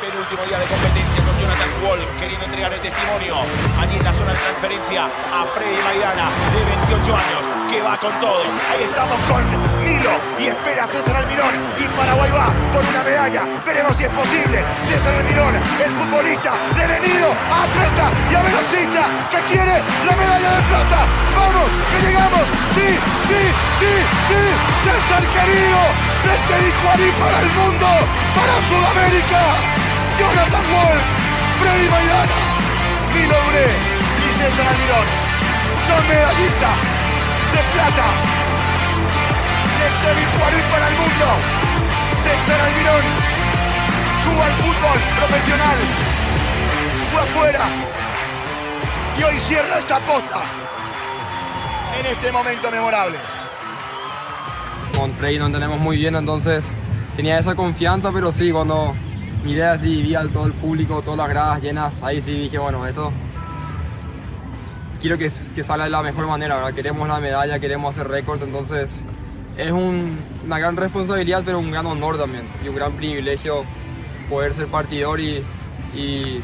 penúltimo día de competencia con Jonathan Wall queriendo entregar el testimonio allí en la zona de transferencia a Freddy Maidana de 28 años que va con todo. Ahí estamos con Nilo y espera César Almirón y Paraguay va por una medalla. Veremos si es posible. César Almirón, el futbolista devenido a atleta y a velocista que quiere la medalla de plata. Vamos, que llegamos. Sí, sí, sí, sí. César querido, desde Icuarí para el mundo, para Sudamérica. Jonathan Wall, Freddy Maidana, Nilo Bre y César Almirón son medallistas de plata. Desde Icuarí para el mundo. César Almirón jugó al fútbol profesional. Fue afuera. Y hoy cierra esta posta. En este momento memorable. Con Frey nos entendemos muy bien, entonces tenía esa confianza, pero sí, cuando miré así, vi a todo el público, todas las gradas llenas, ahí sí dije, bueno, esto quiero que, que salga de la mejor manera, ¿verdad? Queremos la medalla, queremos hacer récord, entonces es un- una gran responsabilidad, pero un gran honor también y un gran privilegio poder ser partidor y, y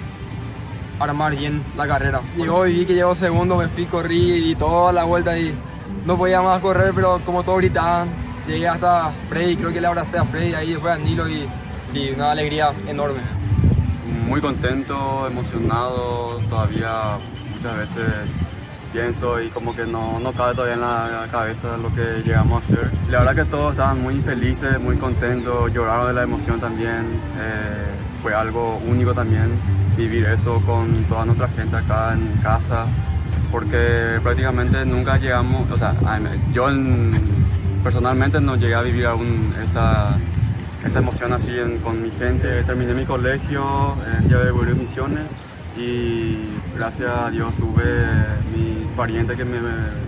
armar bien la carrera. Llegó y vi que llegó segundo, me fui, corrí y toda la vuelta y no podía más correr, pero como todos gritaban, llegué hasta Freddy, creo que le abracé a Freddy, ahí después a Nilo y sí, una alegría enorme. Muy contento, emocionado, todavía muchas veces pienso y como que no, no cabe todavía en la cabeza lo que llegamos a hacer. La verdad que todos estaban muy felices, muy contentos, lloraron de la emoción también. eh, fue algo único también vivir eso con toda nuestra gente acá en casa, porque prácticamente nunca llegamos, o sea, yo en- personalmente no llegué a vivir aún esta, esta emoción así con mi gente. Terminé mi colegio en Llave de Misiones y gracias a Dios tuve mis parientes que me,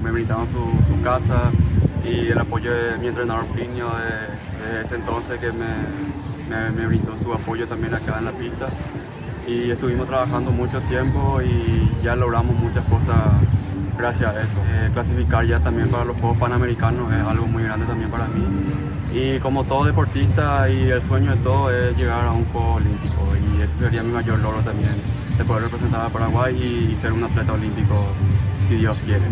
me brindaban su, casa y el apoyo de mi entrenador Plinio de, ese entonces que me, me, me brindó su apoyo también acá en la pista. Y estuvimos trabajando mucho tiempo y ya logramos muchas cosas gracias a eso. Eh, clasificar ya también para los Juegos Panamericanos es algo muy grande también para mí. Y como todo deportista y el sueño de todo es llegar a un Juego Olímpico y ese sería mi mayor logro también, de poder representar a Paraguay y, ser un atleta olímpico si Dios quiere.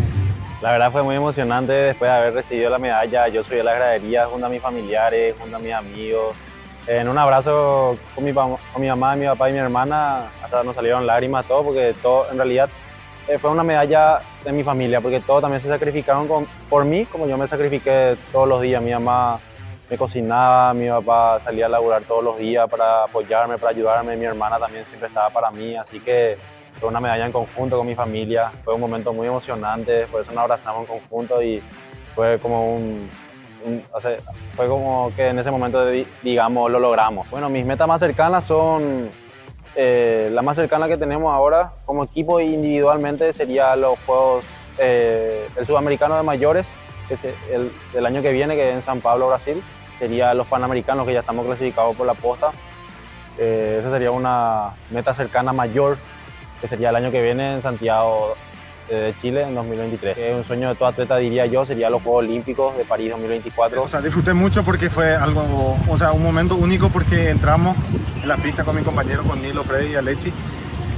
La verdad fue muy emocionante después de haber recibido la medalla. Yo subí a las graderías junto a mis familiares, junto a mis amigos. En un abrazo con mi, con mi mamá, mi papá y mi hermana, hasta nos salieron lágrimas, todo, porque todo, en realidad eh, fue una medalla de mi familia, porque todos también se sacrificaron con- por mí, como yo me sacrifiqué todos los días. Mi mamá me cocinaba, mi papá salía a laburar todos los días para apoyarme, para ayudarme, mi hermana también siempre estaba para mí, así que fue una medalla en conjunto con mi familia, fue un momento muy emocionante, por eso nos abrazamos en conjunto y fue como un, un- o sea, fue como que en ese momento, di- digamos, lo logramos. Bueno, mis metas más cercanas son, eh, la más cercana que tenemos ahora como equipo individualmente sería los Juegos, eh, el Sudamericano de Mayores, que el, el año que viene, que es en San Pablo, Brasil, sería los Panamericanos, que ya estamos clasificados por la posta. Eh, esa sería una meta cercana mayor que sería el año que viene en Santiago eh, de Chile en 2023. Que es un sueño de todo atleta, diría yo, sería los Juegos Olímpicos de París 2024. O sea, disfruté mucho porque fue algo, o sea, un momento único porque entramos en la pista con mi compañero, con Nilo, Freddy y Alexi.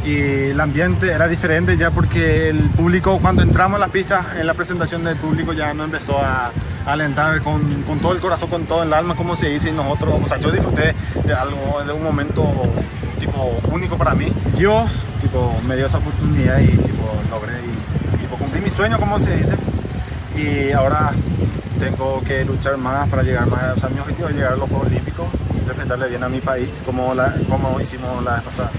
Y el ambiente era diferente ya porque el público, cuando entramos a la pista, en la presentación del público ya nos empezó a, alentar con, con todo el corazón, con todo el alma, como se dice, y nosotros, o sea, yo disfruté de algo, de un momento tipo único para mí. Dios, tipo, me dio esa oportunidad y tipo, logré y tipo, cumplí mi sueño, como se dice. Y ahora tengo que luchar más para llegar más, o sea, mi objetivo llegar a los Juegos Olímpicos y representarle bien a mi país, como, la, como hicimos la vez pasada.